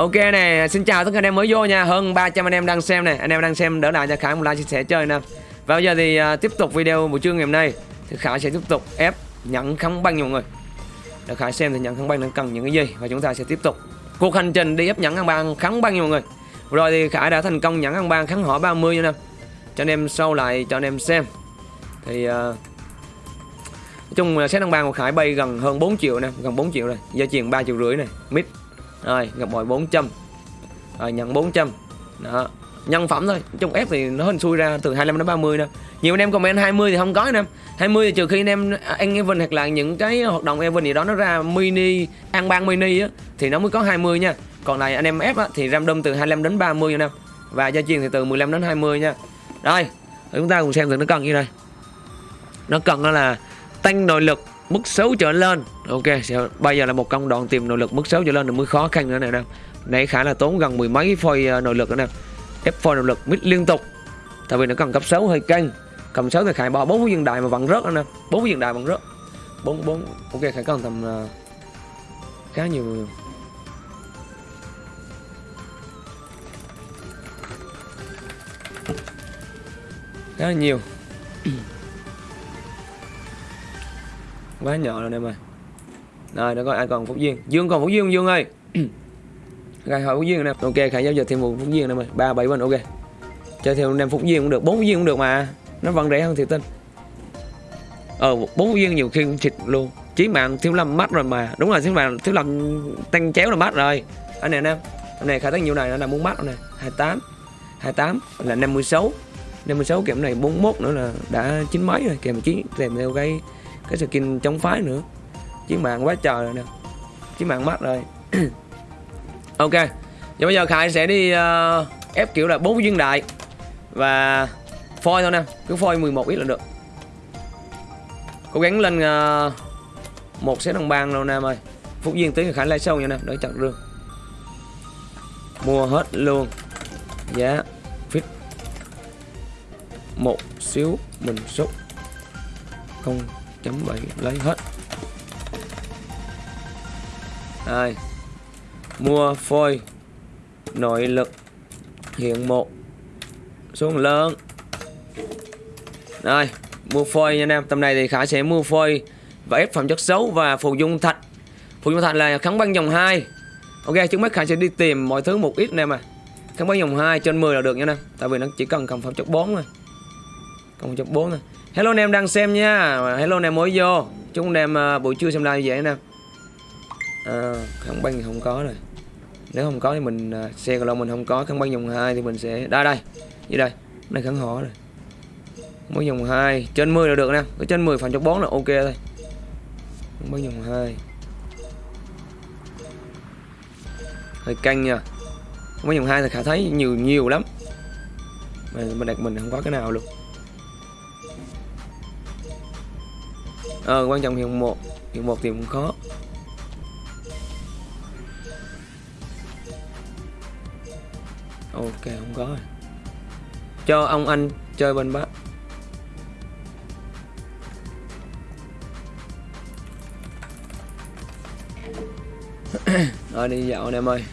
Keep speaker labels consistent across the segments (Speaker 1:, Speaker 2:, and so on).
Speaker 1: Ok nè, xin chào tất cả anh em mới vô nha. Hơn 300 anh em đang xem nè. Anh em đang xem đỡ lại cho Khải một like chia sẻ chơi nè. Và bây giờ thì uh, tiếp tục video buổi trưa ngày hôm nay. Thì Khải sẽ tiếp tục ép nhận kháng băng nha mọi người. Để Khải xem thì nhận kháng băng nó cần những cái gì. Và chúng ta sẽ tiếp tục cuộc hành trình đi ép nhận kháng băng kháng băng nha mọi người. Rồi thì Khải đã thành công nhận kháng băng kháng hỏi 30 nha nè. Cho anh em sâu lại cho anh em xem. Thì uh, Nói chung là set đăng băng của Khải bay gần hơn 4 triệu nè. Gần 4 triệu rồi. Gia truyền 3 triệu rưỡi này Mid rồi, gặp bội 400 Rồi, nhận 400 Đó. Nhân phẩm thôi, Trong ép thì nó hình xui ra từ 25 đến 30 nè. Nhiều anh em comment 20 thì không có anh em 20 thì trừ khi anh em à, ăn event hoặc là những cái hoạt động event gì đó nó ra mini, Ăn ban mini á, Thì nó mới có 20 nha. Còn lại anh em ép á, Thì random từ 25 đến 30 nha em Và gia truyền thì từ 15 đến 20 nha. Rồi Chúng ta cùng xem thử nó cần như này Nó cần đó là tăng nội lực mức xấu trở lên. Ok bây giờ là một công đoạn tìm nội lực mức xấu trở lên thì mới khó khăn nữa này nè nãy khả là tốn gần mười mấy phôi ờ, nội lực nữa nè. Ép phôi nội lực mít liên tục. Tại vì nó cần cấp xấu hơi căng. Cầm xấu thì khải bỏ bốn viên đại mà vẫn rớt nè. Bốn viên đại vẫn rớt. Bốn bốn ok khải cần tầm uh, khá nhiều khá nhiều quá nhỏ rồi em ơi. Rồi nó có ai còn phúc duyên. Dương còn phúc duyên dương ơi? Khai hỏi phúc duyên nè. Ok khải giao dịch thêm một phúc duyên em ơi. Ba bảy bên ok. Chơi theo năm phúc duyên cũng được bốn phúc duyên cũng được mà. Nó vẫn rẻ hơn thiệt tinh ờ bốn phúc duyên nhiều khi cũng thịt luôn. Chí mạng thiếu lâm mắt rồi mà. Đúng rồi thiếu lâm thiếu lâm tăng chéo là mắt rồi. Anh này anh em anh này khai tới nhiều này nó là muốn mắt này. 28 28 là 56 56 kèm này 41 nữa là đã chín mấy rồi. Kèm chí kèm theo cái cái skin chống phái nữa. Chiến mạng quá trời rồi nè. Chiến mạng mắt rồi. Ok. Và bây giờ khải sẽ đi uh, ép kiểu là bốn viên đại. Và phôi thôi nè. Cứ phôi 11 ít là được. Cố gắng lên uh, một xếp đồng bang đâu nam ơi phúc duyên tí khải lai sâu nha nè đỡ chặt rương. Mua hết luôn. Giá fit. Một xíu mình xúc không chấm bảy lấy hết. Hai mua phôi. Nội lực. Hiện một. Xuống lớn. Rồi mua phôi nha anh em. Tầm này thì khả sẽ mua phôi và ép phẩm chất xấu và phù dung thạch. Phù dung thạch là kháng băng dòng 2 ok trước mắt khả sẽ đi tìm mọi thứ một ít nè mà. Kháng băng dòng 2 trên 10 là được nha em, tại vì nó chỉ cần cầm phẩm chất 4 thôi. Cầm phẩm chất 4 thôi. Hello anh em đang xem nha. Hello anh em mới vô. Chúc anh em à, buổi trưa xem live vậy anh em à, Kháng băng thì không có rồi. Nếu không có thì mình à, xe còn mình không có Kháng băng dòng 2 thì mình sẽ Đây đây Như đây. Này kháng họ rồi. Mới băng dòng 2 Trên 10 là được nè. Ở trên 10 phần cho 4 là ok thôi. Kháng băng dòng 2 Hơi căng nha. Kháng băng dòng 2 thì khả thấy nhiều nhiều lắm. Mà mình đặt mình không có cái nào luôn. Ờ quan trọng hiện một. Hiện một thì cũng khó. Ok không có rồi. Cho ông anh chơi bên bác rồi ờ, đi dạo anh em ơi.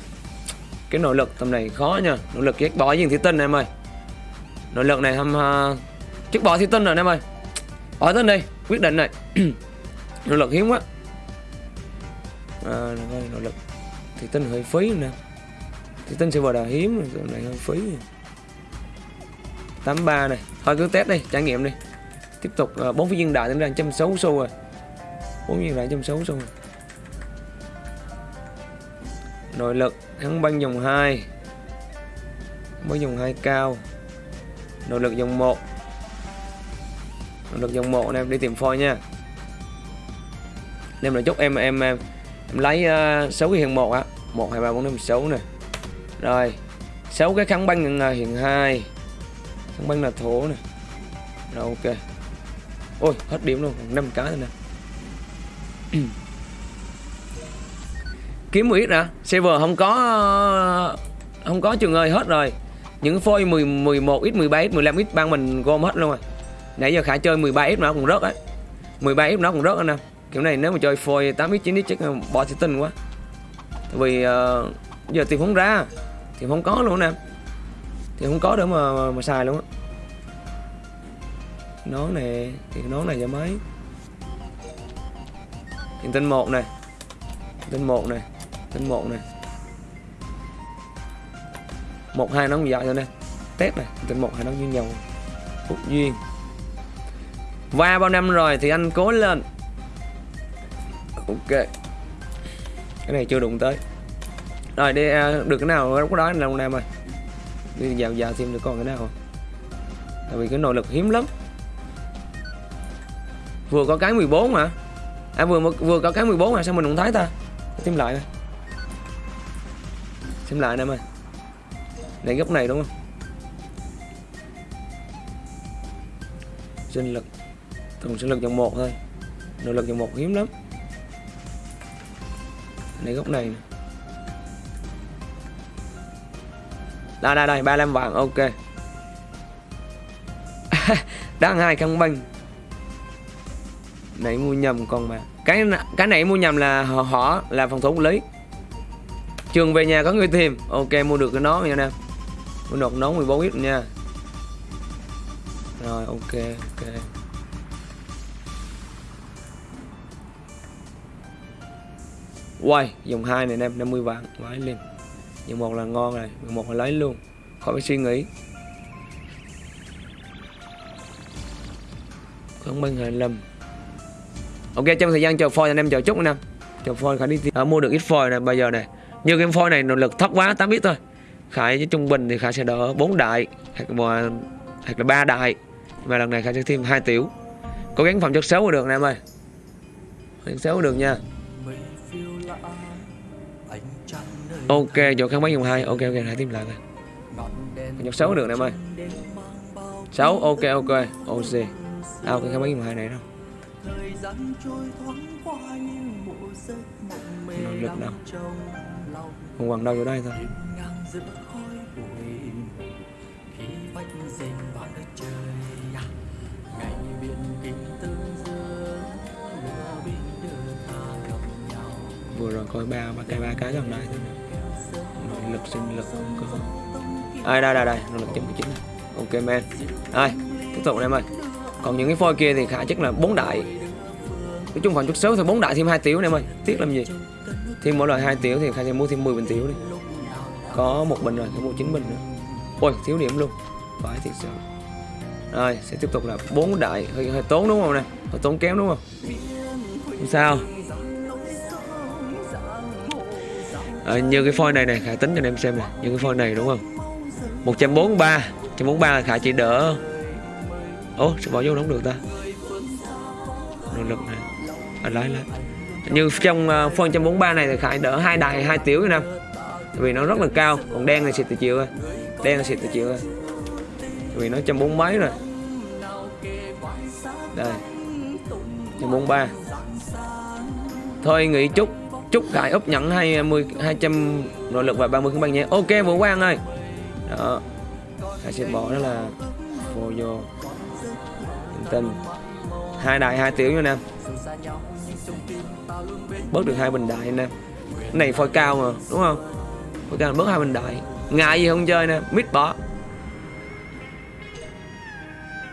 Speaker 1: Cái nội lực tầm này khó nha. Nội lực ghét bỏ gì thủy tinh em ơi. Nội lực này hâm uh, chức bỏ thủy tinh rồi em ơi bỏ tên đi quyết định này. Nội lực hiếm quá. À, nội lực. Thì tinh hơi phí nè. Thì tinh sẽ vào đà hiếm này hơi phí. 83 này. Thôi cứ test đi trải nghiệm đi. Tiếp tục à, bốn viên đại tính ra sáu xu rồi. Bốn viên đại trăm sáu xu rồi. Nội lực hắn băng dòng 2 băng dòng 2 cao. Nội lực dòng 1 được dòng một em đi tìm phôi nha. Em là chúc em em em, em lấy ờ, uh, 6 cái hiện một á. Một hai ba bốn năm sáu nè. Rồi sáu cái kháng băng ờ, uh, hiện hai. Kháng băng là thổ nè. Rồi ok. Ôi hết điểm luôn năm cái thôi nè. Kiếm 10 ít hả? Server không có không có trường ơi hết rồi. Những phôi 10 11 ít 13 ít 15 ít ban mình gom hết luôn rồi nãy giờ khả chơi 13x nó cũng rớt á. 13x nó cũng rớt anh em kiểu này nếu mà chơi phôi 8x 9x chắc bỏ thì tin quá. Vì uh, giờ tìm không ra Thì không có luôn nè. Thì không có để mà mà, mà xài luôn á. Nón này thì nón này giờ mấy? Hiện tinh một này. Tinh một này. Tinh một này. Một hai nón dài thôi nè. Tép này tinh một hai nón như nhau. Phúc duyên qua bao năm rồi thì anh cố lên. Ok. Cái này chưa đụng tới. Rồi đi à, được cái nào, lúc đó anh long nam ơi. Đi dạo dạo thêm được còn cái nào không? Tại vì cái nội lực hiếm lắm. Vừa có cái 14 mà à vừa vừa có cái 14 mà sao mình không thấy ta? Xem lại nè xem lại nè em ơi. Này góc này đúng không? Sinh lực thường sinh lực dòng một thôi. Nội lực dòng một hiếm lắm. Này góc này đây đây đây 35 vàng ok. Đang hai căn băng nãy mua nhầm con mà. Cái cái này mua nhầm là họ, họ là phòng thủ quản lý. Trường về nhà có người tìm. Ok mua được cái nón nha nè. Mua được nón 14 ít nha. Rồi ok ok. Quay dòng hai này em 50 vạn lấy lên dòng một là ngon này dòng một là lấy luôn. Khỏi phải suy nghĩ. Không bằng hai lầm. Ok trong thời gian chờ phôi anh em chờ chút anh em chờ phôi khải đi à, mua được ít phôi này bây giờ này như cái phôi này nội lực thấp quá tám biết thôi. Khải với trung bình thì khải sẽ đỡ 4 đại hoặc là hoặc là ba đại. Mà lần này khải sẽ thêm hai tiểu. Cố gắng phòng chất xấu được anh em ơi. Chất xấu được nha. Ok chỗ kháng bán dùng hai. Ok ok hãy tìm lại này phẩm chất được anh em ơi. Xấu ok ok. À, ok đâu cái kháng bán dùng hai này đâu. Năng lực đâu không quăng đâu vô đây thôi. Vừa rồi coi ba ba cái ba cái gần đây thôi lực sinh lực không có ai, đây đây đây nội lực chấm chín ok, men. Ai, tiếp tục em ơi còn những cái phôi kia thì khả chắc là bốn đại. Nói chung phần chút xíu thì bốn đại thêm hai tiểu em ơi tiếc làm gì? Thêm mỗi loại hai tiểu thì khả sẽ mua thêm 10 bình tiểu đi. Có một bình rồi thì mua chín bình nữa. Ôi, thiếu điểm luôn. Phải thiệt sự. Rồi sẽ tiếp tục là bốn đại. Hơi hơi tốn đúng không nè? Hơi tốn kém đúng không? Không sao. À, như cái phôi này này khả tính cho anh em xem này như cái phôi này đúng không? 143 143 là khả chỉ đỡ ố sẽ bỏ vô đóng được ta? Nỗ lực này à, lái lái. Như trong uh, phôi 143 này thì khải đỡ hai đài, hai tiểu nè vì nó rất là cao còn đen là xịt từ chiều rồi, đen là xịt từ chiều rồi, vì nó trăm bốn mấy rồi. Đây trăm bốn ba. Thôi nghỉ chút. Chúc cái úp nhẫn 20 200 à, nội lực và 30 băng nhé. Ok, vũ quang ơi. Đó. Hãy sẽ bỏ đó là vô. Vô tình hai đại, hai tiểu nha nam bớt được hai bình đại nè. Này phôi cao mà, đúng không? Phôi cao bớt hai bình đại. Ngại gì không chơi nè, mít bỏ.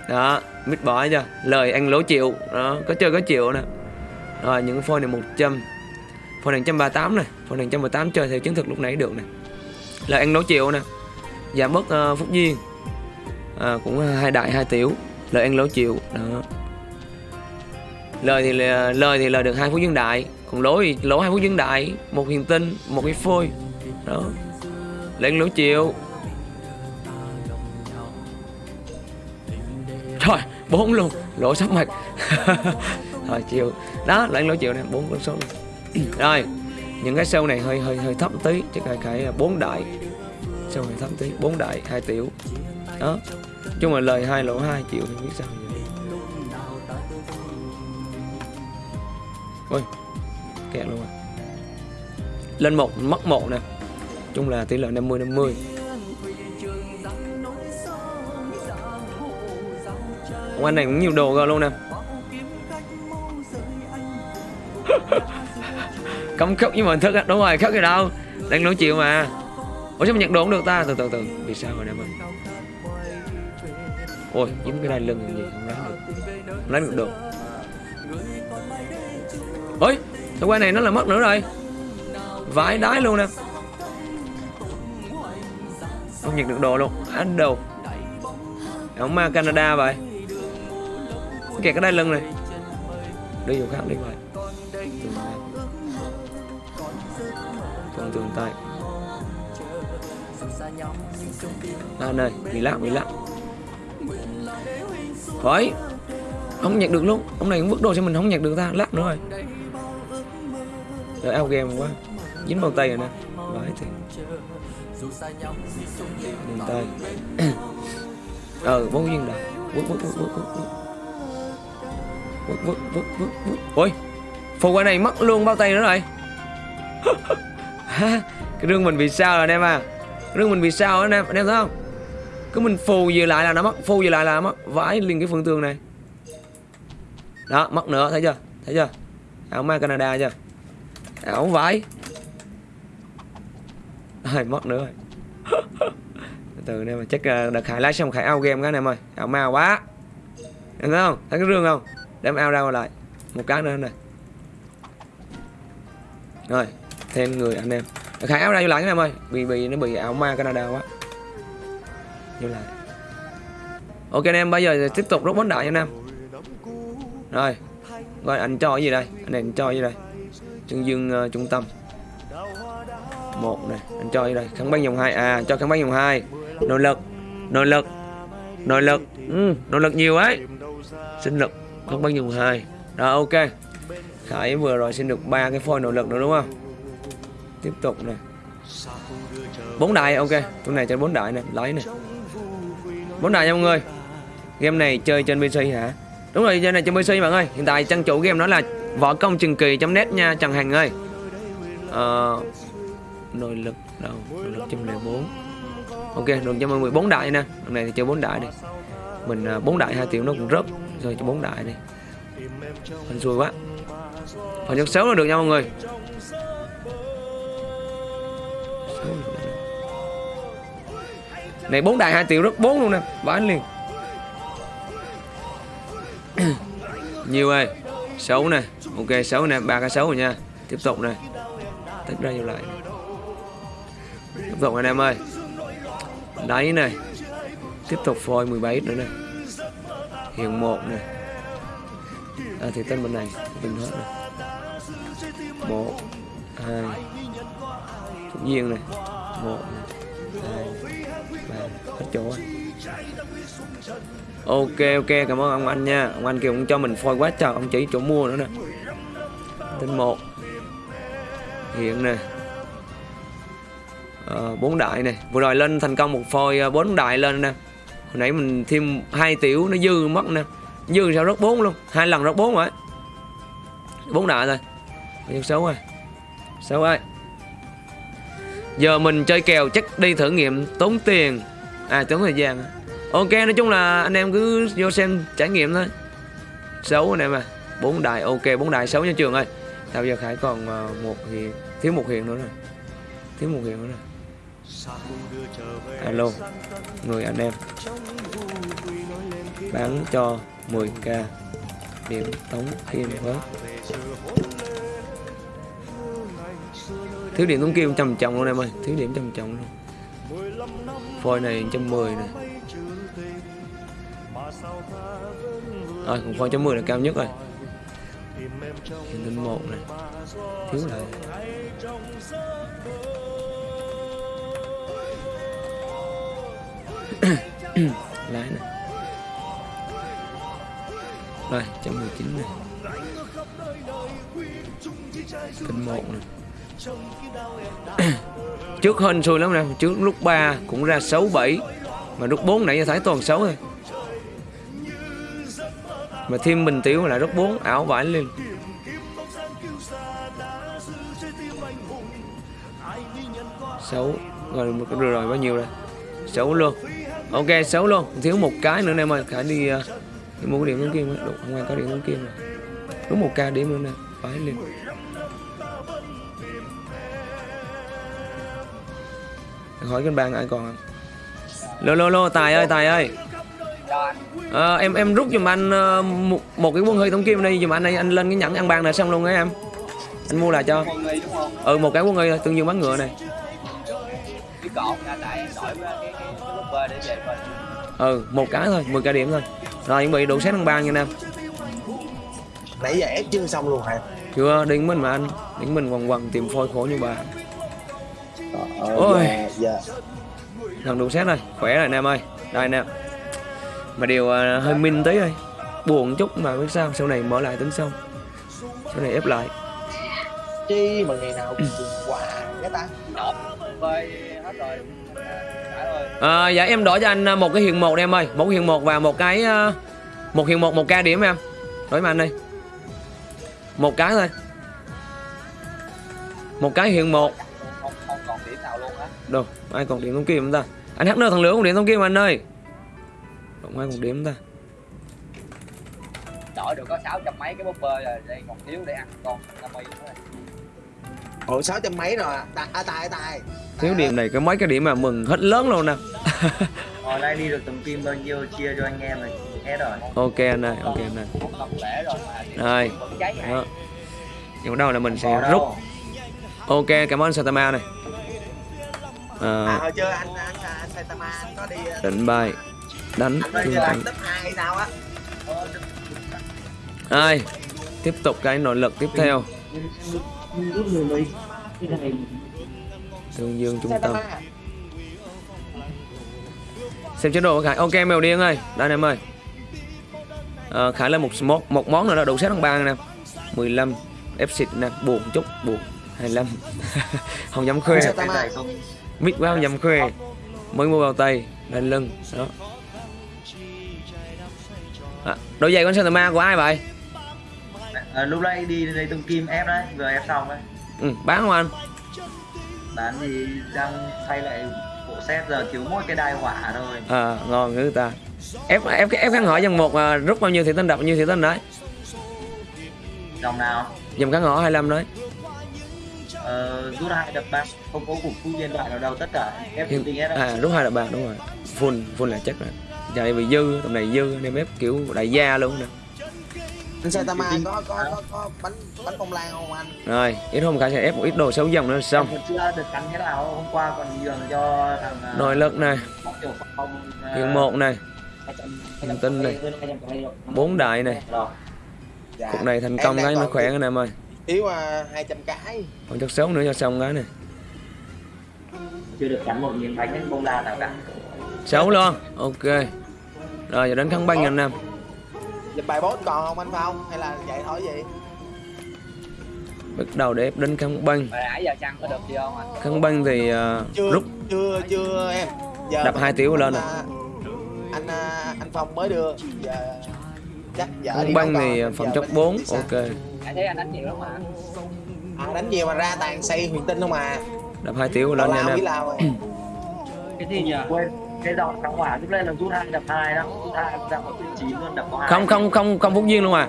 Speaker 1: Đó, mít bỏ chưa lời anh lỗ chịu. Đó, có chơi có chịu nè. Rồi, những phôi này 100 phần này 138 này. Phần này 118 chơi theo chứng thực lúc nãy được này, lời ăn lỗ chịu nè. Giảm bớt uh, phúc duyên. À, cũng ờ, hai đại hai tiểu. Lời ăn lỗ chịu. Đó. Lời thì lời thì lời được hai phút dương đại. Còn lỗ thì lỗ hai phút dương đại. Một hiền tinh một cái phôi. Đó. Lên lỗ chịu. Rồi bốn luôn. Lỗ sắp mặt rồi chịu. Đó lên lỗ chịu này bốn con số luôn rồi, những cái sâu này hơi hơi hơi thấp tí chắc là cái bốn đại. Sâu này thấp tí, bốn đại, hai tiểu. Đó. Chung là lời hai lỗ hai triệu thì biết sao vậy. Ôi, kẹt luôn à. Lên một, mất một nè. Chung là tỷ lệ 50 50 ông anh này cũng nhiều đồ rồi luôn nè. Cấm khóc với mình thức á. Đúng rồi, khóc gì đâu? Đang nói chuyện mà. Ủa, sao mình nhận đồ không được ta? Từ từ từ. Vì sao rồi em ơi ôi dính cái đai lưng làm gì, không lấy được. Không lấy được đồ ôi, thằng quay này nó là mất nữa rồi. Vãi đái luôn nè. Không nhận được đồ luôn. Ăn đồ ổng ma Canada vậy. Kẹt cái đai lưng này. Đi chỗ khác đi vậy tay Lan ơi, nghỉ lặng, nghỉ lặng Thôi Không nhặt được luôn Ông này cũng vứt đồ cho mình không nhặt được ta Lát nữa rồi. Rồi out game quá. Dính vào tay rồi nè. Vãi thì. Nhìn tay. Ờ, vô duyên đâu Vứt, vứt, vứt, vứt, vứt Vứt, vứt, vứt, vứt, vứt Ôi Phụ quả này mất luôn bao tay nữa rồi. cái rương mình bị sao rồi anh em à? Rương mình bị sao anh em anh em thấy không? Cứ mình phù về lại là nó mất, phù về lại là nó mất vãi liền cái phương tường này. Đó, mất nữa, thấy chưa? Thấy chưa? Áo ma Canada chưa? Áo vãi. Ai, mất nữa rồi. Từ nè mà chắc à, đợt khải lái xong khải ao game cái này ơi. Ảo ma quá. Em thấy không? Thấy cái rương không? Đem ao ra lại. Một cái nữa này. Rồi thêm người anh em. Khải áo ra vô lại cái này ơi. Bị bị nó bị ảo ma Canada quá. Vô lại. Ok anh em bây giờ tiếp tục rút bóng đại anh em. Rồi. Rồi anh cho cái gì đây? Anh này anh cho cái gì đây? Chân dương uh, trung tâm. Một này anh cho gì đây? Kháng băng dòng hai. À cho kháng băng dòng hai. Nội lực. Nội lực. Nội lực. Ừ, nội lực nhiều ấy. Sinh lực. Kháng băng dòng hai. Rồi ok. Khải vừa rồi xin được ba cái phôi nội lực nữa đúng không? Tiếp tục này bốn đại ok. Chỗ này cho bốn đại này lấy này bốn đại nha mọi người. Game này chơi trên pc hả? Đúng rồi chơi này trên pc bạn ơi. Hiện tại trang chủ game đó là võ công trường kỳ net nha trần hằng ơi. Uh, nội lực đâu? Nội lực trăm lẻ bốn. Ok đường cho mọi người bốn đại nè. Lần này thì chơi bốn đại đi. Mình à, bốn đại hai triệu nó cũng rớt rồi cho bốn đại đi. Mình xui quá. Phần nhất xấu là được nha mọi người. Này bốn đại hai triệu rất bốn luôn nè. Bán liền. Nhiều ơi. Xấu nè. Ok xấu nè. Ba cái xấu rồi nha. Tiếp tục nè. Tích ra nhiều lại. Tiếp tục anh em ơi. Đáy này tiếp tục phôi 17 nữa nè. Hiện một nè. À, thì tên bên này. Bình hết này một hai phúc này. Một này, hai ba hết chỗ rồi. Ok ok cảm ơn ông anh nha. Ông anh kia cũng cho mình phôi quá trời ông chỉ chỗ mua nữa nè. Tên một. Hiện nè. Bốn bốn đại này. Vừa rồi lên thành công một phôi ờ, bốn đại lên nè. Hồi nãy mình thêm hai tiểu nó dư mất nè. Dư sao rất bốn luôn? Hai lần rất bốn rồi. Bốn đại rồi. Bao xấu rồi. Xấu ơi giờ mình chơi kèo chắc đi thử nghiệm tốn tiền. À tốn thời gian. Ok, nói chung là anh em cứ vô xem trải nghiệm thôi. Xấu anh em à. Bốn đại ok, bốn đại xấu nha trường ơi. Sao giờ khải còn ờ, một thì thiếu một hiện nữa rồi thiếu một hiện nữa rồi alo, người anh em. Bán cho 10k điểm tống kim với thiếu điểm tống kim trầm trọng luôn em ơi thiếu điểm trầm trọng luôn. Phôi này 110 này rồi, cũng phôi 110 là cao nhất rồi. Hiện tinh một này thiếu lại lái này rồi trăm mười chín này Tinh một này trước hên xui lắm nè trước lúc 3 cũng ra 6 7 mà lúc 4 nãy giờ thấy toàn 6 thôi mà thêm bình tiểu lại rất 4 ảo vãi lên. Xấu rồi một rồi, rồi bao nhiêu rồi? Xấu luôn. Ok xấu luôn. Thiếu một cái nữa nè mà phải đi, uh, mua cái điểm tống kim đúng không có điểm tống kim rồi. Đúng một ca điểm nữa nè phải liền hỏi kênh bang ai còn không lô lô lô tài ơi tài ơi. Ờ, em em rút giùm anh ờ, một, một cái quân hơi tổng kim đi giùm anh đây anh lên cái nhẫn ăn ban này xong luôn ấy em. Anh mua lại cho. Ừ một cái quân hơi tương dương bắn ngựa này. Ừ một cái thôi 10 cái điểm thôi. Rồi chuẩn bị đủ xét ăn ban nha nam.
Speaker 2: Nãy giờ ép chưa xong luôn hả?
Speaker 1: Chưa điên mình mà anh điên mình quằn quằn tìm phôi khổ như bà
Speaker 2: ờ,
Speaker 1: Ôi.
Speaker 2: dạ, dạ.
Speaker 1: lần đủ xét rồi khỏe rồi nam ơi. Đây nam mà điều ờ, hơi minh tí thôi. Buồn chút mà biết sao sau này mở lại tính sau. Sau này ép lại.
Speaker 2: Chi mà ngày nào cũng quả cái ta.
Speaker 3: Hết rồi.
Speaker 1: À, dạ em đổi cho anh ờ, một cái hiện một em ơi. Một hiện một và một cái ờ, một hiện một một ca điểm em. Đổi mà anh đi một cái thôi. Một cái hiện một đâu ai còn điểm thông kim không ta? Anh hát nơ thằng lửa còn điểm thông kim anh ơi. Không ai còn điểm ta?
Speaker 3: Đổi được có sáu trăm mấy cái búp bê rồi đây còn thiếu để ăn con năm mươi nữa.
Speaker 2: Ủa sáu trăm mấy rồi à? Tài à, tài tài.
Speaker 1: Thiếu điểm này cái mấy cái điểm mà mừng hết lớn luôn nè.
Speaker 4: Hồi nay đi được tổng kim bao nhiêu chia cho anh em rồi hết rồi.
Speaker 1: Ok anh ơi ok anh ơi.
Speaker 3: Rồi hả
Speaker 1: đó. Nhưng đâu là mình sẽ rút. ok cảm ơn Satama này
Speaker 2: à.
Speaker 1: À,
Speaker 2: hồi chưa anh? Anh anh Saitama anh có đi ờ,
Speaker 1: định bài đánh.
Speaker 2: Hay sao á?
Speaker 1: Ai? Tiếp tục cái nội lực tiếp theo. Thương dương trung tâm
Speaker 2: Saitama
Speaker 1: xem chế độ của khải. Ok mèo điên ơi. Đây em ơi. À, khải lên một một một món nữa là đủ set thằng ba nè. 15 ép xịt nè. Buồn chút. Buồn. 25 không dám khoe Mít không dám khoe. Mới mua bao tay lên lưng đó. À, đôi giày con Santa của ai vậy?
Speaker 4: À, lúc nãy đi lấy tổng kim ép đấy vừa ép xong đấy.
Speaker 1: Ừ, bán không anh?
Speaker 4: Bán thì đang thay lại bộ set giờ thiếu mỗi cái đai hỏa thôi.
Speaker 1: À ngon người ta. Ép ép ép khán hỏi dòng một à, rút bao nhiêu thị tinh đập bao nhiêu thị tinh đấy?
Speaker 4: Dòng nào?
Speaker 1: Dòng khán hỏi 25 đấy
Speaker 4: ờ, rút hai đập ba không có cục khu nhân loại nào đâu tất cả ép
Speaker 1: Hiện-
Speaker 4: tự hết
Speaker 1: à rút hai đập bạc đúng rồi. Full full là chắc rồi giờ này bị dư tầm này dư nên ép kiểu đại gia luôn nè.
Speaker 2: Anh Saitama có có có có bánh bánh bông lan không anh?
Speaker 1: Rồi ít hôm cả sẽ ép một ít đồ xấu dòng nữa xong.
Speaker 4: Em còn chưa được cắn thế nào hôm qua còn nhường cho thằng à,
Speaker 1: nội lực này.
Speaker 4: Phong, à,
Speaker 1: hiện một này.
Speaker 4: 200,
Speaker 1: Hành tinh này.
Speaker 4: 200,
Speaker 1: bốn đại này.
Speaker 4: Rồi.
Speaker 2: dạ.
Speaker 1: cục này thành công cái nó khỏe anh em ơi
Speaker 2: thiếu uh, 200 cái.
Speaker 1: Còn chất xấu nữa cho xong cái này.
Speaker 4: Chưa được cắn một miếng bánh bông lan nào cả.
Speaker 1: Xấu luôn. Ok. Rồi giờ đến khăn băng anh em
Speaker 2: Lịch bài boss còn không anh Phong? Hay là vậy thôi gì?
Speaker 1: Bắt đầu để đến khăn băng.
Speaker 3: Nãy giờ chăng có được gì không anh
Speaker 1: khăn băng thì à,
Speaker 2: chưa
Speaker 1: rút.
Speaker 2: chưa chưa em. Giờ
Speaker 1: Đập hai tiểu lên
Speaker 2: anh,
Speaker 1: à.
Speaker 2: à, anh à, anh Phong mới đưa. Giờ chắc vợ
Speaker 1: khăn
Speaker 2: đi
Speaker 1: băng thì phòng
Speaker 2: giờ
Speaker 1: chốc
Speaker 2: bên
Speaker 1: 4
Speaker 2: biết sao.
Speaker 1: ok
Speaker 3: nãy thấy anh đánh nhiều lắm mà
Speaker 2: à, đánh nhiều mà ra tàn xây huyền tinh không à?
Speaker 1: Đập hai tiểu lên nha anh em
Speaker 4: cái gì nhỉ? Quên. Cái dòng thắng hỏa lúc lên là rút hai đập hai đó. Rút hai ra một tuyến chín luôn đập có hai.
Speaker 1: Không không không không phúc duyên luôn à?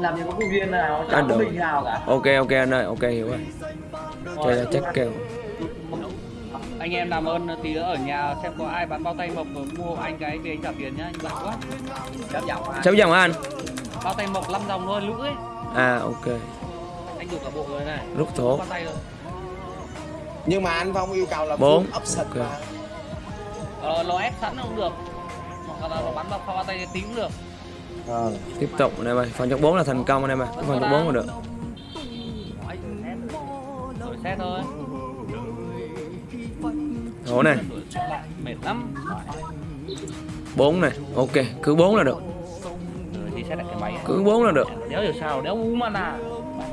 Speaker 4: Làm gì có công viên nào chẳng có
Speaker 1: được.
Speaker 4: mình nào cả.
Speaker 1: Ok ok anh ơi ok hiểu rồi. Chơi là chắc kèo
Speaker 5: anh em làm ơn tí nữa ở nhà xem có ai bán bao tay mộc mua anh cái về anh trả tiền nhá anh bận quá.
Speaker 3: Chớp dòng mà
Speaker 1: xấu dòng anh
Speaker 5: bao tay mộc 5 dòng thôi lữ ấy.
Speaker 1: À ok.
Speaker 5: Anh đủ cả bộ rồi này.
Speaker 1: Rút
Speaker 5: rồi.
Speaker 2: Nhưng mà anh Phong yêu cầu là
Speaker 1: Bốn.
Speaker 2: option
Speaker 1: Ok.
Speaker 2: mà.
Speaker 5: Ờ, nó ép sẵn không được. Hoặc là nó bắn vào bao tay tí cũng được.
Speaker 2: Ờ.
Speaker 1: tiếp tục anh em ơi phần chốc 4 là thành công anh em ơi phần chốc 4 là được.
Speaker 5: Đổi xe thôi.
Speaker 1: Thổ này.
Speaker 5: Lại mệt lắm.
Speaker 1: 4 này. Ok cứ 4 là được
Speaker 5: xe lại cái máy.
Speaker 1: Cứ 4 là được.
Speaker 5: Đéo hiểu sao đéo u nào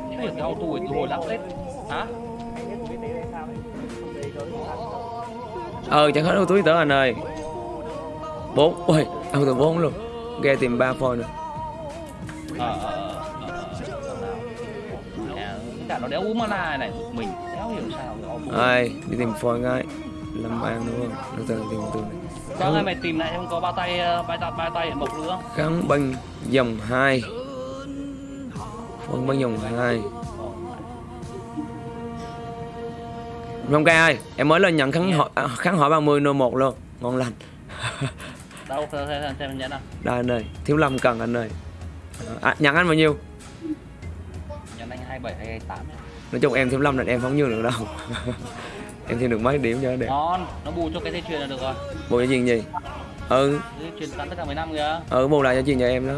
Speaker 5: chứ hiểu auto ấy từ hồi lắp lên hả?
Speaker 1: Ờ chẳng hết đâu túi tớ anh ơi. 4 ôi đâu từ 4 luôn. Ghe tìm 3 phôi nữa.
Speaker 5: Ờ ờ ờ, ờ, nó đéo u nào này. Mình đéo hiểu sao
Speaker 1: ai đi tìm phôi ngay. Lâm an đúng không? Nó từ tìm từ này
Speaker 5: Vâng ơi mày tìm lại không có bao tay bao tay bao tay mộc nữa
Speaker 1: kháng băng dòng 2 phân băng dòng 2 Phong ca ơi, em mới lên nhận kháng hỏi, à, kháng hỏi 30 nô 1 luôn. Ngon lành.
Speaker 5: đâu xem xem xem nhẫn nào
Speaker 1: Đây anh ơi, thiếu lâm cần anh ơi. À, nhận anh bao nhiêu?
Speaker 5: nhẫn anh hai bảy hay tám
Speaker 1: Nói chung em thiếu lâm là em không như được đâu. em thêm được mấy điểm cho đẹp.
Speaker 5: ngon nó bù cho cái dây chuyền là được rồi
Speaker 1: Bù cho chuyện gì? Ừ,
Speaker 5: dây chuyền tán tất cả 15 kìa
Speaker 1: ừ bù lại cho chuyện cho em đó.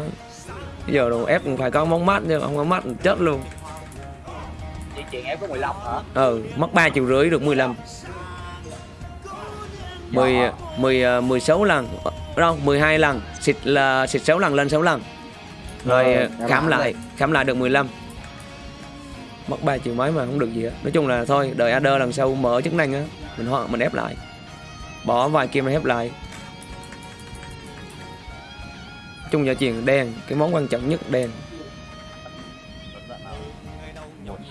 Speaker 1: Bây giờ đồ ép cũng phải có món mắt chứ không có mắt chết luôn.
Speaker 3: Chị chuyện em có 15 hả?
Speaker 1: Ừ, mất 3 triệu rưỡi được 15. 10 10 16 lần đâu 12 lần xịt là xịt 6 lần lên 6 lần rồi
Speaker 4: Rồi,
Speaker 1: ờ, khám
Speaker 4: đã
Speaker 1: lại khám lại được 15 mất 3 triệu mấy mà không được gì á nói chung là thôi đợi AD lần sau mở chức năng á mình ho- mình ép lại. Bỏ vài kim mình ép lại. Chung giờ chuyện đen cái món quan trọng nhất đen.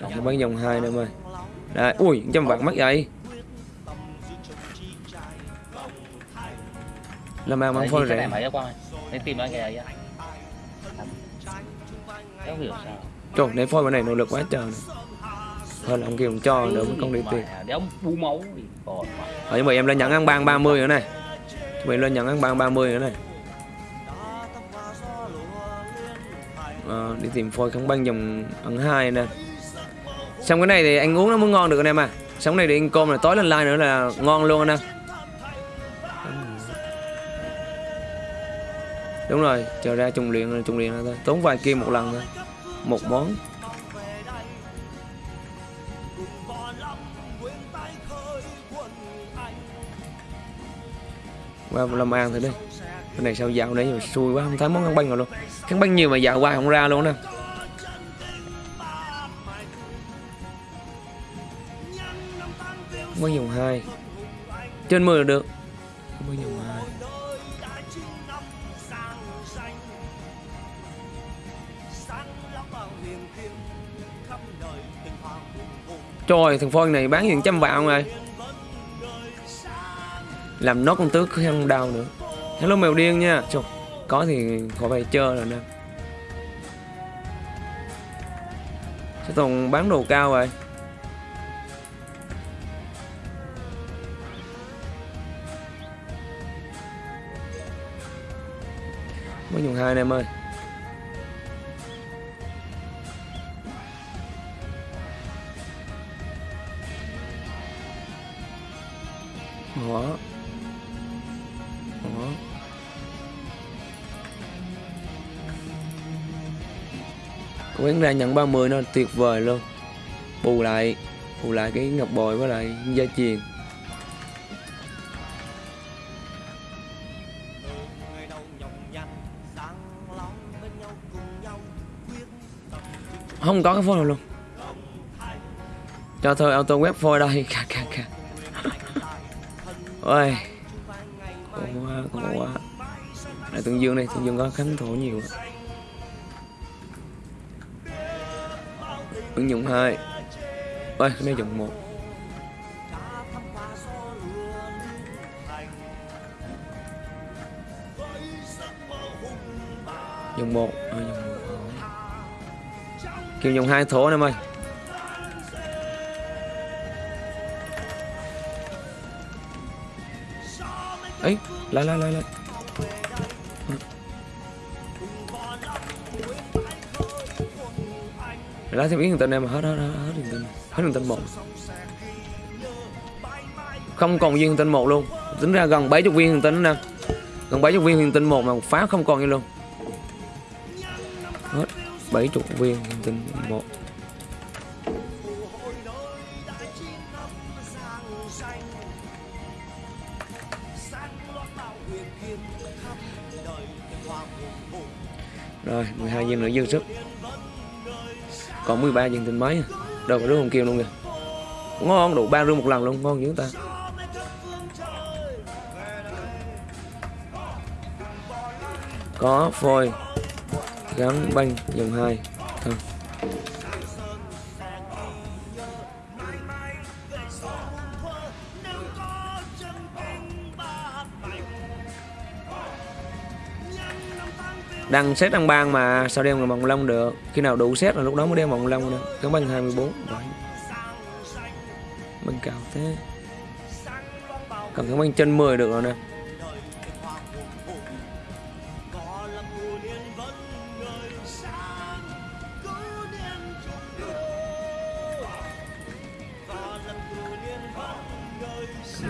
Speaker 1: Cái bán dòng hai nữa mày Đây, ui, trăm vạn mất vậy. Làm
Speaker 5: Đấy,
Speaker 1: mang phôi
Speaker 5: này
Speaker 1: rẻ.
Speaker 5: Đấy tìm cái ấy á. Không hiểu sao
Speaker 1: Trời, để phôi bên này nỗ lực quá trời này. Thôi là ông kêu ông cho đỡ mất công đi tiền
Speaker 5: Để ông bù máu
Speaker 1: Rồi nhưng mà em lên nhận ăn ban 30 nữa này. Chuẩn bị lên nhận ăn ban 30 nữa này. Ờ, đi tìm phôi không băng dòng ăn hai nè. Xong cái này thì anh uống nó mới ngon được anh em à. Xong cái này thì anh cơm là tối lên like nữa là ngon luôn anh em. Đúng rồi, chờ ra trùng luyện trùng luyện thôi. Tốn vài kim một lần thôi một món. Qua làm ăn thử đi. Cái này sao dạo nãy rồi xui quá, không thấy món ăn băng nào luôn. Cái băng nhiều mà dạo qua không ra luôn nè mới dùng hai. Trên 10 là được. Mới dùng hai. Trời thằng Phôi này bán những trăm vạn rồi. Làm nốt con tước không đau nữa. Hello mèo điên nha. Trời, Có thì khỏi phải chơi rồi nè. Sẽ toàn bán đồ cao rồi Mới dùng hai anh em ơi. Quán ra nhận 30 nó tuyệt vời luôn. Bù lại Bù lại cái ngọc bồi với lại gia truyền. Không có cái phôi nào luôn. Cho thôi, auto web phôi đây. Kha kha kha. Ôi. Khổ quá khổ quá. Lại Tương Dương đây Tương Dương có khánh thổ nhiều quá. Ứng dụng 2 ơi cái dùng một. Dùng một. À, dùng một kêu dùng hai thổ em ơi. Ấy lại lại lại lại. Lá thêm yến thằng tên em mà hết hết hết hết thằng tên hết thằng tên một. Không còn viên thằng tên một luôn. Tính ra gần 70 viên thằng tên nè. Gần 70 viên thằng tên một mà phá không còn gì luôn. Hết 70 viên thằng tên một. Rồi 12 viên nữa dư sức còn 13 viên tinh mấy đâu có đứa không kêu luôn kìa. Ngon, đủ ba rương một lần luôn, ngon dữ ta. Có phôi gắn, banh, dòng hai. Đăng xét đăng ban mà sao đem bằng lông được? Khi nào đủ xét là lúc đó mới đem bằng lông được. cái banh 24 rồi. Băng cao thế. Cầm kháng băng chân 10 được rồi nè.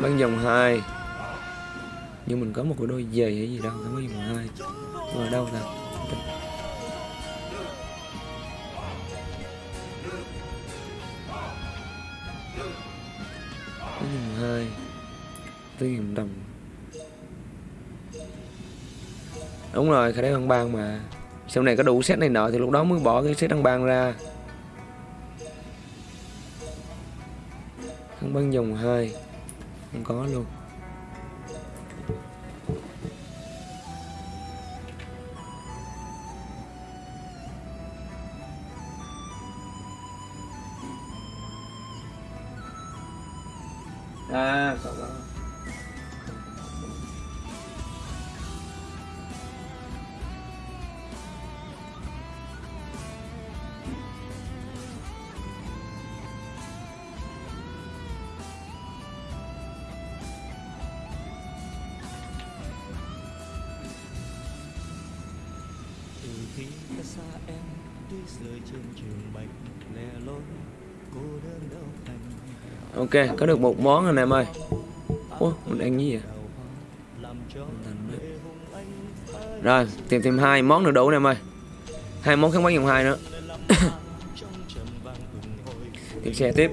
Speaker 1: Kháng dòng 2 nhưng mình có một cái đôi giày hay gì đâu kháng băng dòng 2 ở đâu rồi? Kháng băng dòng 2 đồng đúng rồi khả năng ăn ban mà. Sau này có đủ set này nọ thì lúc đó mới bỏ cái set ăn ban ra. Ăn băng dòng hơi. Không có luôn.
Speaker 6: Xa em đi rơi trên trường bạch lẻ loi cô đơn đâu thành
Speaker 1: ok có được một món anh em ơi. Ủa, mình ăn gì vậy? Rồi tìm thêm hai món nữa đủ anh em ơi. Hai món kháng bánh dòng hai nữa. Tìm xe tiếp.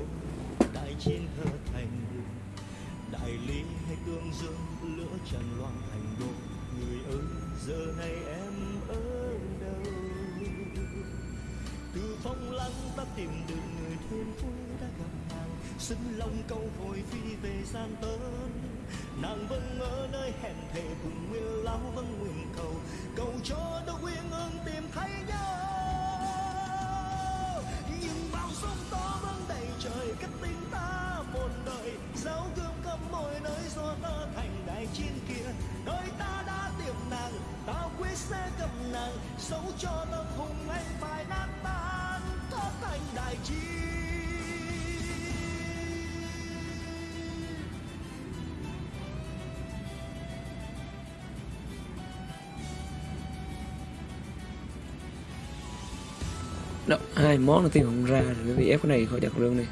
Speaker 1: Đó, hai món đầu tiên không ra rồi bị ép cái này khỏi đặt lương này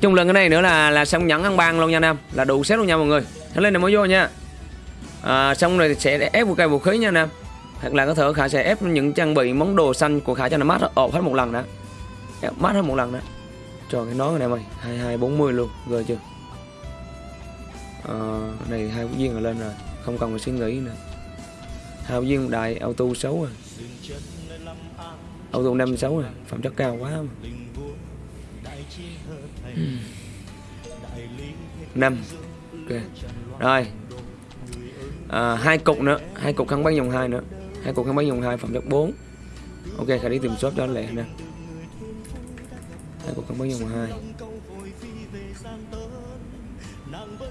Speaker 1: chung lần cái này nữa là là xong nhẫn ăn ban luôn nha nam là đủ xét luôn nha mọi người. Thế lên này mới vô nha. À, xong rồi sẽ ép một cây vũ khí nha nam. hoặc là có thể khả sẽ ép những trang bị món đồ xanh của khả cho nó mát ộp hết một lần đã. ép mát hết một lần đó. Trời cái nón này mày. Hai hai bốn mươi luôn. Rồi chưa? À, này hai quốc viên là lên rồi. Không cần phải suy nghĩ nữa. Hai phút viên đại auto xấu rồi auto 56 rồi phẩm chất cao quá. Năm ok. Rồi. À, hai cục nữa hai cục khăn bắn dòng hai nữa. Hai cục khăn bắn dòng hai phẩm chất 4 ok khả đi tìm shop cho anh lẹ nè. Hai cục khăn bắn dòng hai.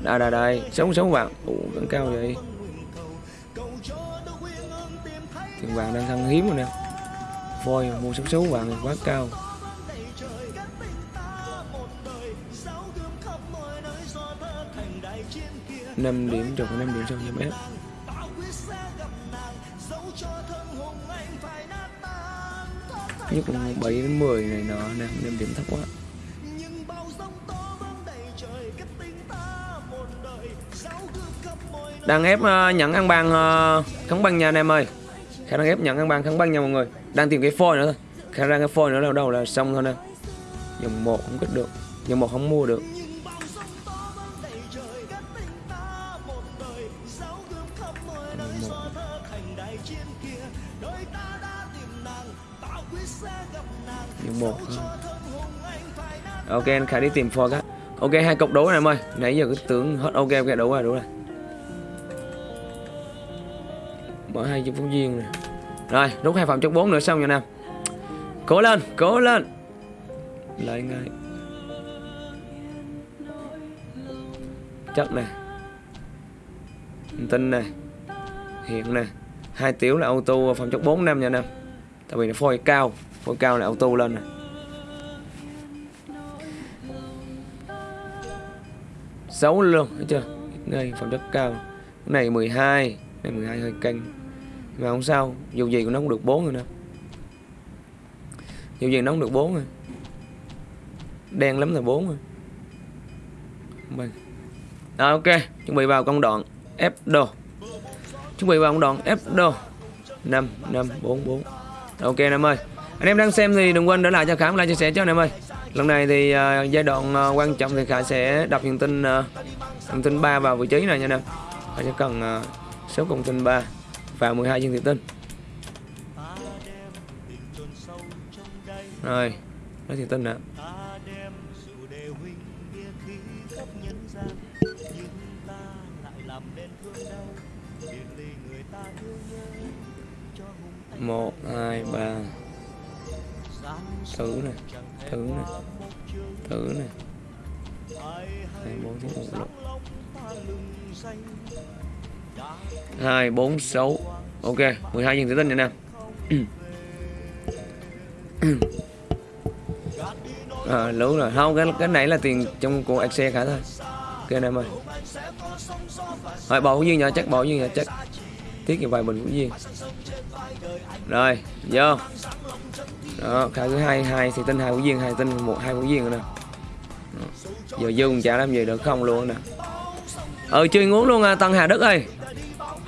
Speaker 1: Đây đây đây. Sống sống vàng. Ủ vẫn cao vậy? Tiền vàng đang thăng hiếm rồi nè voi mua sống số bạn quá cao. Năm điểm trừ năm điểm sau giám ép nhất là 7 đến 10 này nọ nè năm điểm thấp quá. Đang ép ờ, uh, nhận ăn bàn uh, ờ, kháng băng nha anh em ơi. Khả năng ép nhận ăn bàn kháng băng nha mọi người đang tìm cái phôi nữa thôi. Khả năng cái phôi nữa đâu đâu là xong thôi nè. Dòng một không kích được. Dòng một không mua được. Dòng một ừ. ok anh khả đi tìm phôi các, ok hai cục đấu này em ơi. Nãy giờ cứ tưởng hết ok ok đủ rồi đủ rồi. Mở hai chục phóng viên này rồi, rút hai phòng trong 4 nữa xong nha nam cố lên cố lên. Lại ngay. Chất nè. Tinh nè. Hiện nè. Hai tiểu là auto phòng chất 4 năm nha nam tại vì nó phôi cao phôi cao là auto lên nè. Xấu luôn, thấy chưa? Đây phòng chất cao. Cái này 12 cái này 12 hơi canh mà không sao dù gì cũng nó cũng được bốn rồi nè. Dù gì nó cũng được bốn rồi. Đen lắm là bốn rồi. Mình. Rồi ok. Chuẩn bị vào công đoạn ép đồ. Chuẩn bị vào công đoạn ép đồ. 5 5 4 4 ok anh em ơi. Anh em đang xem thì đừng quên để lại cho khám like chia sẻ cho anh em ơi. Lần này thì uh, giai đoạn uh, quan trọng thì khả sẽ đọc hiện tin à, uh, hiện tin ba vào vị trí này nha anh em khả sẽ cần uh, số công tin 3 vào 12 chương tiền tân rồi, nói tiền tân đã một, hai, ba. Thử này thử này thử này hai, bốn tiếng một lúc 2, 4, 6 Ok, 12 viên thủy tinh nha anh à, Lũ rồi, không, cái, cái này là tiền trong của xe cả thôi. Ok anh em ơi. Rồi, bộ viên nhà chắc, bộ viên nhà chắc tiết như vậy mình cũng viên Rồi, vô. Đó, khai thứ hai hai thủy tinh, hai của viên, hai tinh, một hai của viên rồi nè. Giờ dư dương trả làm gì được không luôn nè ừ chưa ngốn luôn à tân hà đức ơi.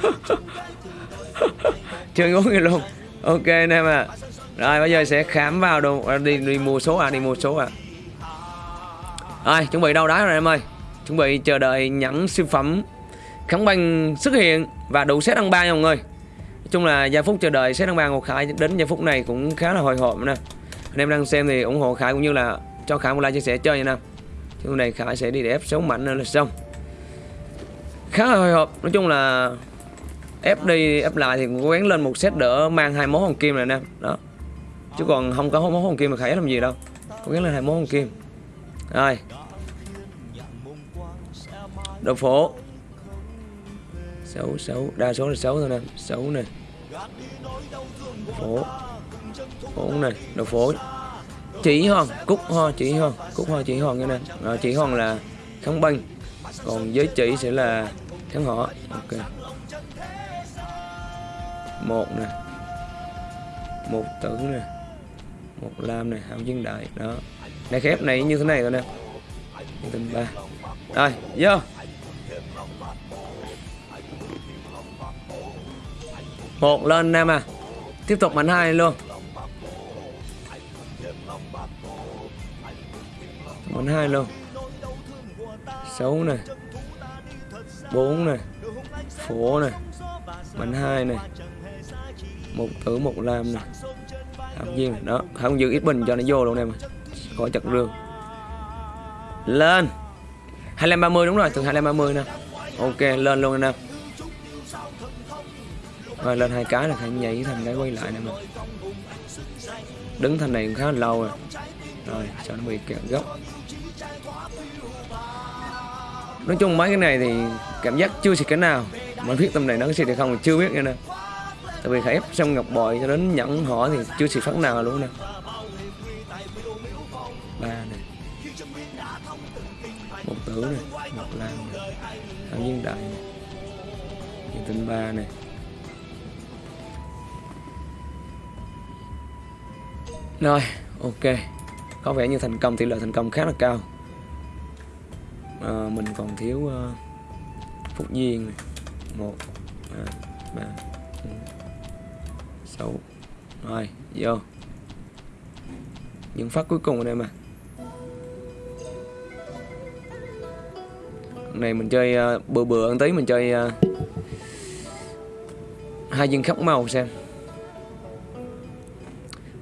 Speaker 1: Chưa ngốn gì luôn. Ok anh em à rồi bây giờ sẽ khám vào đồ à, đi đi mua số à đi mua số à. Rồi chuẩn bị đâu đá rồi em ơi. Chuẩn bị chờ đợi nhẫn siêu phẩm kháng banh xuất hiện và đủ set ăn ba nha mọi người. Nói chung là giây phút chờ đợi set ăn ba ngọc khải đến giây phút này cũng khá là hồi hộp nè. Anh em đang xem thì ủng hộ khải cũng như là cho khải một like chia sẻ chơi nha. Nè chung này khải sẽ đi để ép số mạnh nữa là xong khá là hồi hộp. Nói chung là ép đi, ép lại thì cũng cố gắng lên một set đỡ mang hai món hồng kim này nè. Đó. Chứ còn không có món hồng kim mà khải làm gì đâu. Cố gắng lên hai món hồng kim. Rồi. Đồ phố xấu xấu đa số là xấu thôi nè. Xấu nè. Phố bốn này đồ phố chỉ hòn cúc ho chỉ hòn cúc ho chỉ hòn như nè. Rồi, chỉ hòn là kháng binh còn giới chỉ sẽ là kháng họ. Ok. Một nè. Một tử nè. Một lam này hàm dân đại. Đó. Này khép này như thế này rồi nè. Tình ba. Rồi, vô. Một lên nam à. Tiếp tục mạnh hai luôn. Mạnh hai luôn. 6 này 4 này, phổ này bắn hai này, một tử, một lam này. Hàm viên này. đó. Không giữ ít bình cho nó vô luôn em khỏi chặt rương. Lên. 25 30 đúng rồi, thường 25 30 nè. Ok, lên luôn anh em. Rồi, lên hai cái là phải nhảy thành cái quay lại nè mà đứng thành này cũng khá là lâu rồi. Rồi, cho nó bị kẹt gốc nói chung mấy cái này thì cảm giác chưa xịt cái nào. Mà biết tâm này nó có xịt hay không thì chưa biết nữa nè. Tại vì phải ép xong ngọc bội cho đến nhẫn, họ thì chưa xịt phát nào luôn nè. Ba này một tử này một lan nè. Hàm viên đại nè. Viên tinh ba này rồi, ok. Có vẻ như thành công, tỷ lệ thành công khá là cao à, mình còn thiếu uh, phúc duyên này. Một hai ba bốn, sáu. Rồi vô. Những phát cuối cùng ở đây mà. Này mình chơi uh, bừa bừa ăn tí mình chơi uh, hai viên khắc màu xem.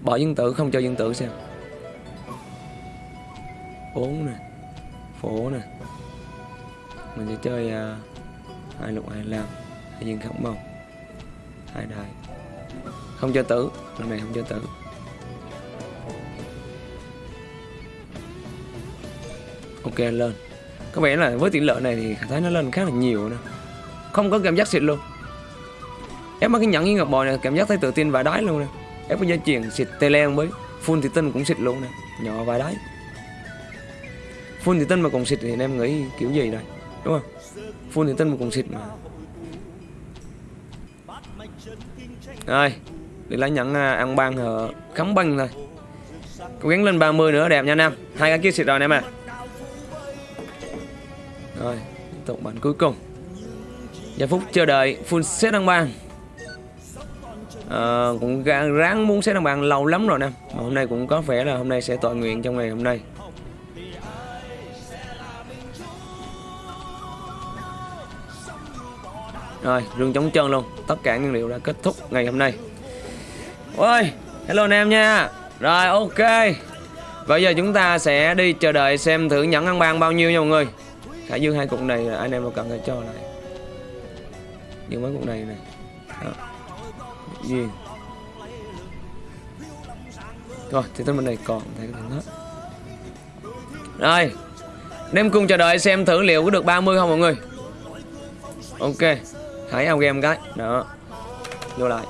Speaker 1: Bỏ dân tử không cho dân tử xem. Bốn nè phổ nè mình sẽ chơi à, hai lục hai lam hai viên khổng màu hai đài không cho tử. Lần này không cho tử. Ok lên. Có vẻ là với tỷ lệ này thì thấy nó lên khá là nhiều nè. Không có cảm giác xịt luôn. Ép mấy cái nhẫn với ngọc bò này, cảm giác thấy tự tin và đáy luôn nè. Ép có dây chuyền xịt tê len với full thì tinh cũng xịt luôn nè. Nhỏ và đáy full thì tinh mà còn xịt thì em nghĩ kiểu gì đây? Đúng không? Phun thì tân một cùng xịt mà. Rồi để lấy nhẫn à, ăn ban hở, khắm băng thôi. Cố gắng lên 30 nữa đẹp nha nam hai cái kia xịt rồi anh em à rồi tiếp tục bản cuối cùng. Giây phút chờ đợi full set ăn ban à, ờ, cũng ráng muốn set ăn ban lâu lắm rồi nè mà hôm nay cũng có vẻ là hôm nay sẽ tội nguyện trong ngày hôm nay. Rồi, rương chống chân luôn. Tất cả nguyên liệu đã kết thúc ngày hôm nay. Ôi, hello anh em nha. Rồi, ok. Bây giờ chúng ta sẽ đi chờ đợi xem thử nhẫn ăn ban bao nhiêu nha mọi người. Khải dương hai cục này anh em đâu cần phải cho lại. Những mấy cục này này. Đó. Duyên Rồi, thì tới bên này còn thấy cái thằng hết Rồi Anh em cùng chờ đợi xem thử liệu có được 30 không mọi người. Ok. Hãy ao game cái. Đó. Vô lại.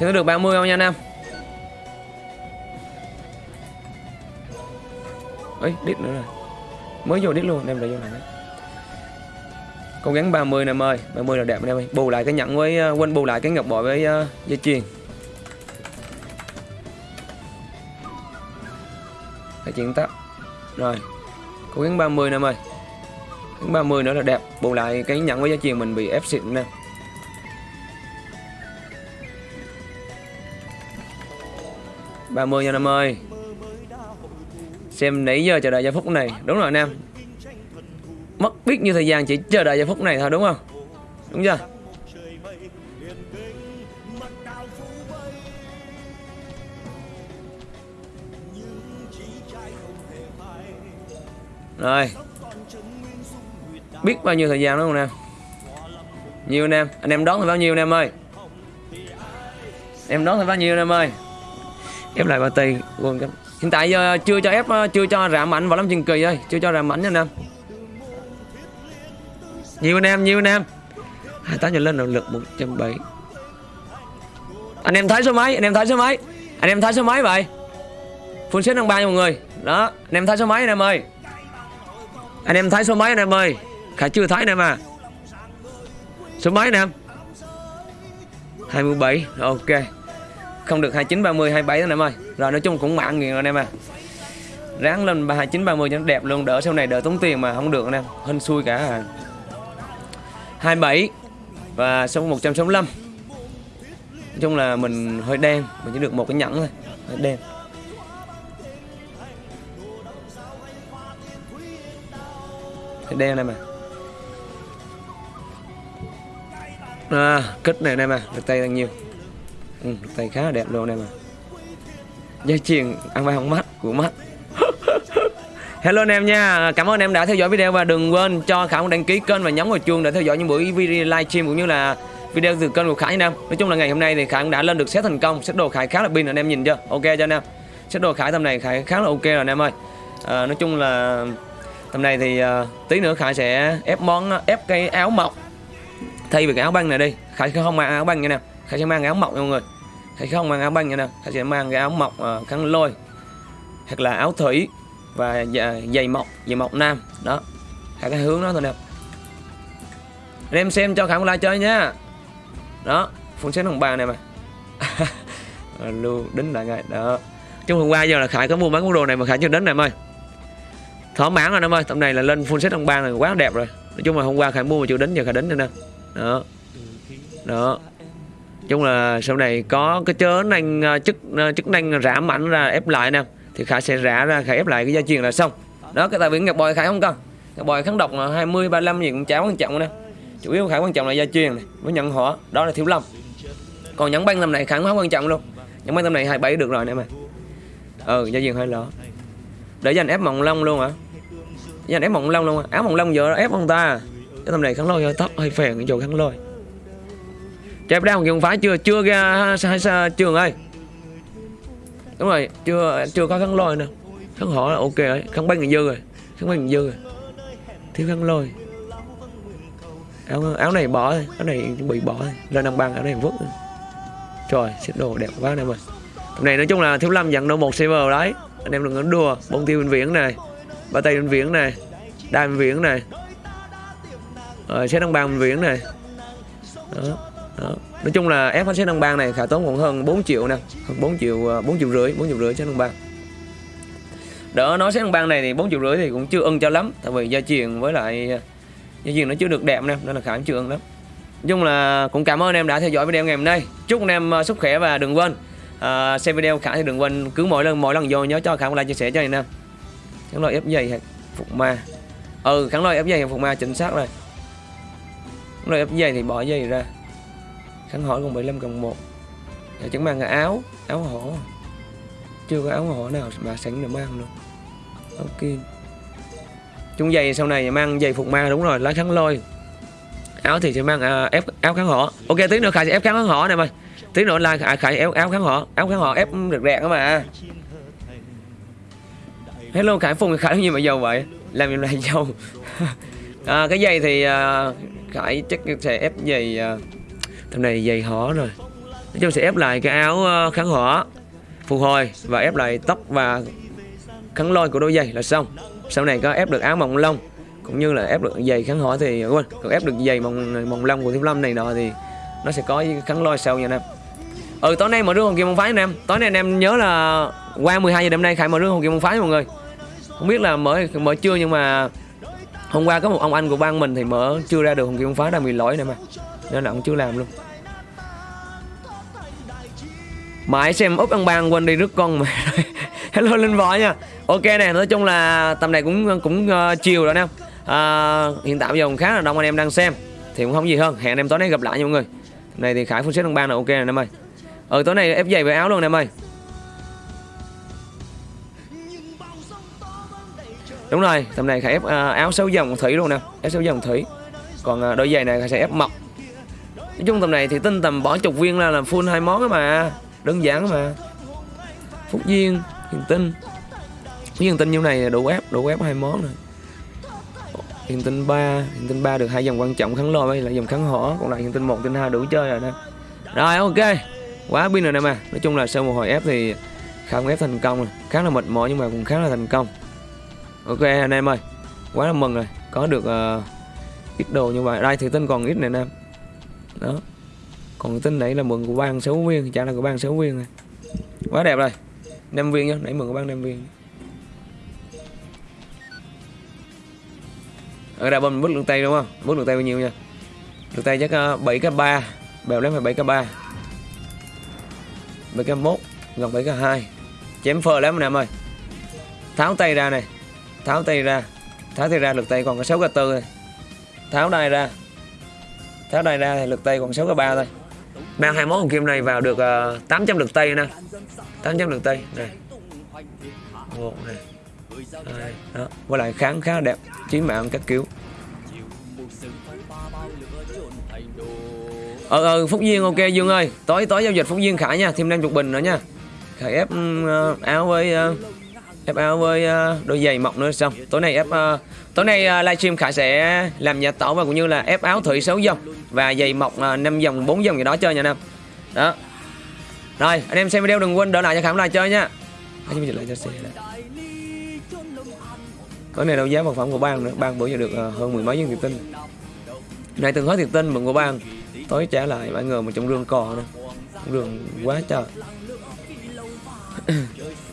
Speaker 1: Xem có được 30 không nha anh em? Ấy đít nữa rồi. Mới vô đít luôn đem lại vô lại. Đấy cố gắng 30 nè em ơi 30 là đẹp anh em ơi. Bù lại cái nhẫn với ờ, uh, quên bù lại cái ngọc bội với uh, dây chuyền. Cái chuyện tắt. Rồi. Cố gắng 30 nè em ơi 30 nữa là đẹp. Bù lại cái nhận với giá chuyền mình bị ép xịn nè. ba mươi nha năm ơi. Xem nãy giờ chờ đợi giây phút này. Đúng rồi anh em. Mất biết như thời gian chỉ chờ đợi giây phút này thôi, đúng không? Đúng chưa? Rồi biết bao nhiêu thời gian đúng không em nhiều anh em anh em đón thì bao nhiêu anh em ơi? Em đón thì bao nhiêu anh em ơi? Ép lại ba tay quên hiện tại giờ chưa cho ép ờ, chưa cho rạm mạnh vào lắm chừng kỳ ơi, chưa cho rạm mạnh nha anh em nhiều anh em nhiều anh em hai tám giờ lên động lực 170 anh em thấy số mấy anh em thấy số mấy anh em thấy số mấy vậy? Full set đang ba nha mọi người. Đó, anh em thấy số mấy anh em ơi. Anh em thấy số mấy anh em ơi. Khải chưa thấy anh em à số mấy anh em 27 ok. Không được 29 30 27 anh em ơi. Rồi, nói chung cũng mạng nghiền rồi anh em à. Ráng lên 29 30 cho nó đẹp luôn, đỡ sau này đỡ tốn tiền mà không được anh em. Hên xui cả. à. 27 và số 165 nói chung là mình hơi đen, mình chỉ được một cái nhẫn thôi. Hơi đen. Hơi đen này mà à, kích này nè mà được tay đang nhiều ừ, được tay khá là đẹp luôn này mà dây chuyền ăn vai không mắt của mắt Hello anh em nha, cảm ơn em đã theo dõi video và đừng quên cho Khả đăng ký kênh và nhấn vào chuông để theo dõi những buổi video livestream cũng như là video từ kênh của Khải anh em. Nói chung là ngày hôm nay thì Khải cũng đã lên được set thành công, set đồ Khải khá là pin anh em nhìn chưa? Ok cho anh em. Set đồ Khải tầm này Khải khá là ok rồi anh em ơi. À, nói chung là tầm này thì uh, tí nữa Khải sẽ ép món à, ép cái áo mộc thay vì cái áo băng này đi Khải sẽ không mang áo băng nha nè. Khải sẽ mang cái áo mọc nha mọi người. Khải không mang áo băng nha nè. Khải sẽ mang cái áo mọc uh, ờ, khăn lôi hoặc là áo thủy và giày mọc giày mọc nam. Đó. Hai cái hướng đó thôi nè. Anh em xem cho khải một like chơi nhá đó. Phun xếp hồng ba này mà. Ờ, lưu đính lại ngay. Đó. Trong hôm qua giờ là khải có mua mấy món đồ này mà khải chưa đến này em ơi. Thỏa mãn rồi em ơi. Tầm này là lên full set hồng ba này quá đẹp rồi. Nói chung là hôm qua khải mua mà chưa đến giờ khải đến rồi nè đó. Đó. Chung là sau này có cái chớ năng ờ, chức ờ, chức năng giảm mạnh ra ép lại nè, thì khải sẽ rã ra khải ép lại cái gia truyền là xong. Đó, cái tài biển ngọc bòi khải không cần ngọc bòi kháng độc là 20 35 gì cũng chả quan trọng nè. Chủ yếu khải quan trọng là gia truyền này với nhận họ. Đó là thiếu lâm. Còn nhẫn băng tầm này khải không quan trọng luôn. Nhẫn băng tầm này 27 được rồi nè mà ừ gia truyền hơi lỡ để dành ép mộng long luôn hả? Dành ép mộng long luôn hả? áo mộng long giờ ép ông ta à? Cái tầm này kháng lôi hơi tóc hơi phèn cái chỗ kháng lôi. Chép đeo không phải chưa? Chưa ra sai sai trường ơi. Đúng rồi, chưa chưa có khăn lôi nữa. Khăn họ là ok rồi khăn người dư rồi khăn người dư rồi. Thiếu khăn lôi. Áo áo này bỏ thôi, áo này bị bỏ thôi lên năm bằng áo này vứt rồi. trời, xếp đồ đẹp quá này mà tầm này nói chung là thiếu lâm dặn đâu một server đấy. Anh em đừng có đùa bông tiêu bệnh viễn này, ba tay bệnh viễn này đai bệnh viễn này. Ờ, rồi xét đăng bang bệnh viện này. Đó, đó. nói chung là ép hết set đăng bang này khả tốn khoảng hơn 4 triệu nè. Hơn 4 triệu ờ, 4 triệu rưỡi 4 triệu rưỡi xét đăng bang. Đỡ nói xét đăng bang này thì 4 triệu rưỡi thì cũng chưa ưng cho lắm tại vì gia truyền với lại ờ, gia truyền nó chưa được đẹp nè nên là khả chưa ưng lắm. Nói chung là cũng cảm ơn anh em đã theo dõi video ngày hôm nay. Chúc anh em sức khỏe và đừng quên ờ, xem video khả thì đừng quên cứ mỗi lần mỗi lần vô nhớ cho khả một like chia sẻ cho anh em. Kháng loại ép dày phục ma. Ừ kháng loại ép dày phục ma chính xác rồi rồi ép dày thì bỏ dây ra. Kháng hỏi còn 75 cộng 1 Giờ dạ, chẳng mang cái áo áo hổ. Chưa có áo hổ nào mà sẵn để mang luôn. Ok. Kim chung giày sau này mang giày phục ma đúng rồi lá kháng lôi. Áo thì sẽ mang à, ép áo kháng hỏ ok tí nữa khải sẽ ép kháng hỏ này mày. Tí nữa là khải, khải áo áo kháng hỏ áo kháng hỏ ép được đẹp đó mà. Hello khải phùng khải như mà giàu vậy? Làm gì lại giàu? À, cái giày thì à, khải chắc sẽ ép giày à, thằng tầm này giày hỏ rồi. Nói chung sẽ ép lại cái áo ờ, kháng hỏa phục hồi và ép lại tóc và kháng lôi của đôi giày là xong. Sau này có ép được áo mỏng lông, cũng như là ép được giày kháng hỏa thì ờ, quên, còn ép được giày mỏng mỏng lông của thiếu lâm này nọ thì nó sẽ có kháng lôi sau nha anh em. Ừ tối nay mở rương hồng kim môn phái anh em. Tối nay anh em nhớ là qua 12 giờ đêm nay khải mở rương hồng kim môn phái mọi người. Không biết là mở mở chưa nhưng mà hôm qua có một ông anh của ban mình thì mở chưa ra được hồng kim phá phái đang bị lỗi này mà. Nên là ông chưa làm luôn. Mãi xem úp ăn bang quên đi rước con mà. Hello linh võ nha. Ok nè nói chung là tầm này cũng cũng uh, chiều rồi nè. Uh, hiện tại bây giờ cũng khá là đông anh em đang xem. Thì cũng không gì hơn. Hẹn anh em tối nay gặp lại nha mọi người. Này thì khải phun xếp ăn ban là ok nè em ơi. Ừ tối nay ép giày với áo luôn nè em ơi. Đúng rồi, tầm này khải ép à, áo sáu dòng thủy luôn nè ép sáu dòng thủy. Còn à, đôi giày này khải sẽ ép mọc nói chung tầm này thì tinh tầm bỏ chục viên ra là full hai món mà, đơn giản mà. Phúc duyên, hiền tinh. Hiền tinh như này đủ ép đủ ép hai món rồi. Hiền tinh ba, hiền tinh ba được hai dòng quan trọng kháng lôi với là dòng kháng hỏa còn lại hiền tinh một tinh hai đủ chơi rồi nè. Rồi, ok. Quá pin rồi nè mà. Nói chung là sau một hồi ép thì không ép thành công rồi. Khá là mệt mỏi nhưng mà cũng khá là thành công ok anh em ơi. Quá là mừng rồi. Có được uh, ít đồ như vậy. Đây thì tinh còn ít này em. Đó. Còn tin nãy là mừng của ban sáu viên. Chả là của ban sáu viên này. Quá đẹp rồi. Năm viên nhá. Nãy mừng của ban năm viên. Ở đây bên bước lượng tay đúng không? Bước lượng tay bao nhiêu nha? Lượng tay chắc uh, 7 k 3 bèo lắm phải 7 k 3 7 k 1 gần 7 k 2 chém phờ lắm anh em ơi. Tháo tay ra này tháo tay ra. Tháo tay ra lực tay còn có 6 k 4 thôi. Tháo đai ra. Tháo đai ra thì lực tay còn 6 k 3 thôi. Mang hai món hồng kim này vào được ờ, uh, 800 lực tay nè. 800 lực tay. Này một này hai. Đó. Với lại kháng khá đẹp. Chí mạng các kiểu. Ờ ờ phúc duyên ok dương ơi. Tối tối giao dịch phúc duyên khải nha. Thêm năm chục bình nữa nha. Khải ép uh, áo với uh, ép áo với đôi giày mọc nữa xong tối nay ép uh, à, tối nay uh, livestream khải sẽ làm nhà tổ và cũng như là ép áo thủy 6 dòng và giày mọc uh, 5 dòng 4 dòng gì đó chơi nha nam đó. Rồi anh em xem video đừng quên đỡ lại cho khải lại chơi nha. Này. tối nay đấu giá vật phẩm của bang nữa. Bang bữa giờ được uh, hơn mười mấy viên thiệt tinh. Này từng hết thiệt tinh mừng của bang tối trả lại mọi người một trong rương cò nữa. Rương quá trời.